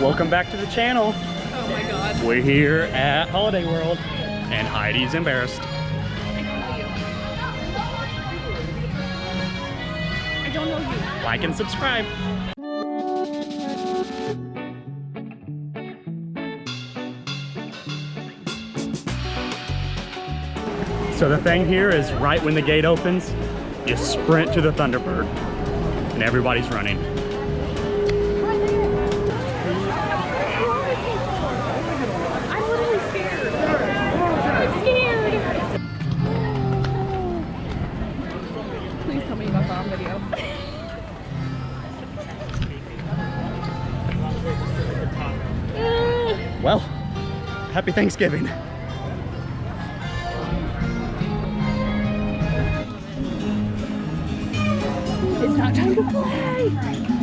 Welcome back to the channel. Oh my god. We're here at Holiday World and Heidi's embarrassed. I don't know you. I don't know you. Like and subscribe. So the thing here is right when the gate opens, you sprint to the Thunderbird and everybody's running. Well, happy Thanksgiving. It's not time to play.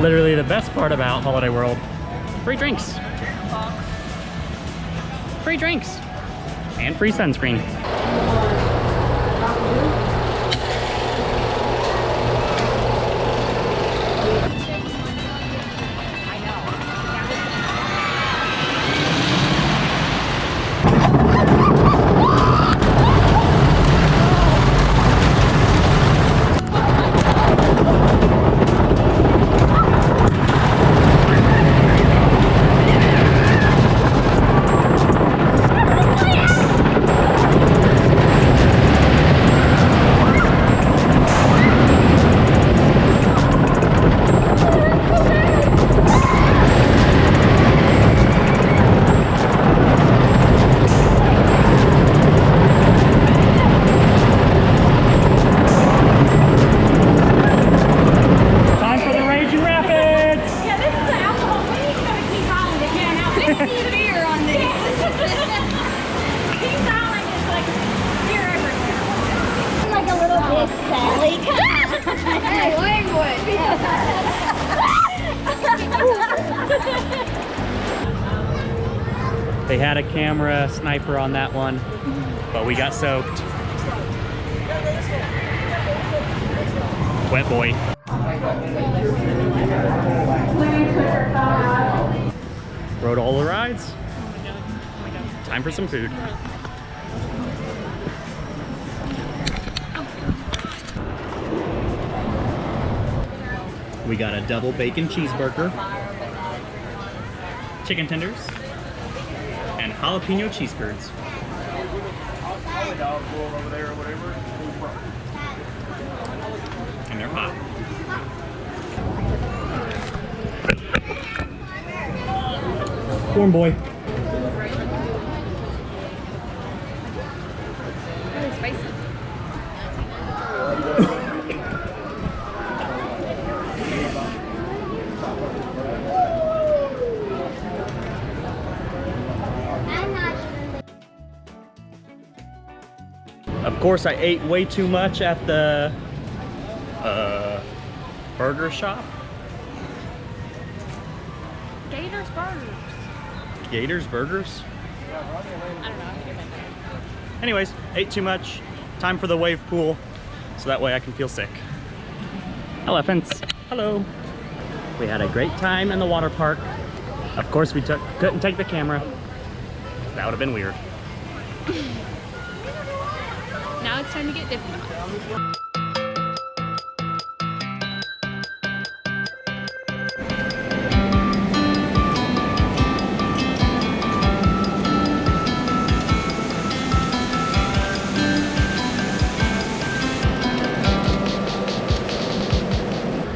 Literally the best part about Holiday World, free drinks. Free drinks. And free sunscreen. They had a camera sniper on that one, but we got soaked. Wet boy. Rode all the rides. Time for some food. We got a double bacon cheeseburger, chicken tenders, jalapeno cheese curds. And they're hot. Corn boy. Of course, I ate way too much at the uh, burger shop. Gators burgers. Gators Burgers. I don't know. I. Anyways, ate too much. Time for the wave pool, so that way I can feel sick. Elephants. Hello. We had a great time in the water park. Of course, we took couldn't take the camera. That would have been weird. Now it's time to get Dippin' Dots.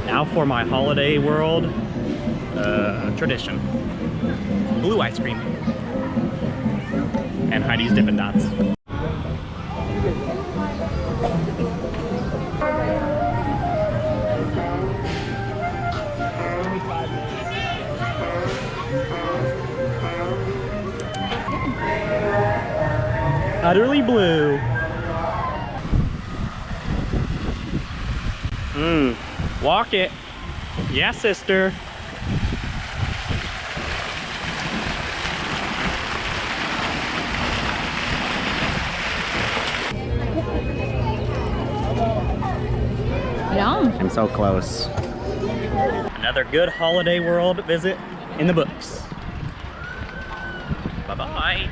Now for my holiday world uh, tradition. Blue ice cream. And Heidi's Dippin' Dots. Utterly blue. Mmm, walk it. Yeah, sister. Yum. I'm so close. Another good holiday world visit in the books. Bye-bye.